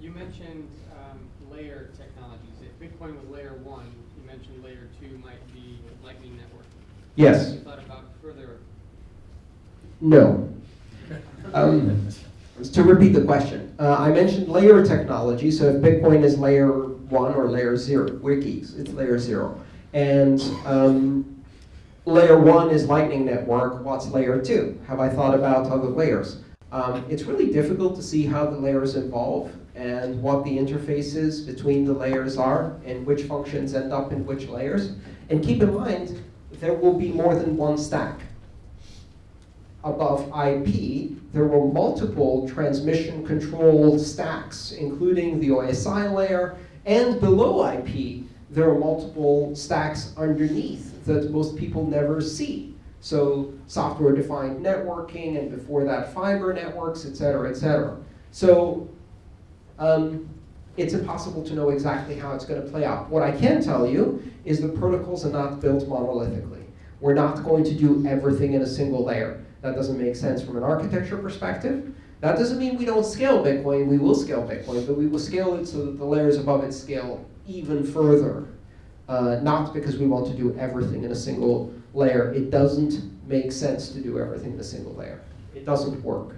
You mentioned um, layer technologies. If Bitcoin was layer one, you mentioned layer two might be Lightning Network. Yes. Have you thought about further? No. Um, to repeat the question, uh, I mentioned layer technology. So if Bitcoin is layer one or layer zero, wikis, it's layer zero. And um, layer one is Lightning Network. What's layer two? Have I thought about other layers? Um, it's really difficult to see how the layers evolve and what the interfaces between the layers are and which functions end up in which layers. And keep in mind, there will be more than one stack. Above IP, there were multiple transmission control stacks, including the OSI layer, and below IP, there are multiple stacks underneath that most people never see. So software-defined networking, and before that, fiber networks, et cetera, et cetera. So um, it's impossible to know exactly how it's going to play out. What I can tell you is the protocols are not built monolithically. We're not going to do everything in a single layer. That doesn't make sense from an architecture perspective. That doesn't mean we don't scale Bitcoin. We will scale Bitcoin, but we will scale it so that the layers above it scale even further. Uh, not because we want to do everything in a single layer. It doesn't make sense to do everything in a single layer. It doesn't work.